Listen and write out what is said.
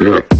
Yeah.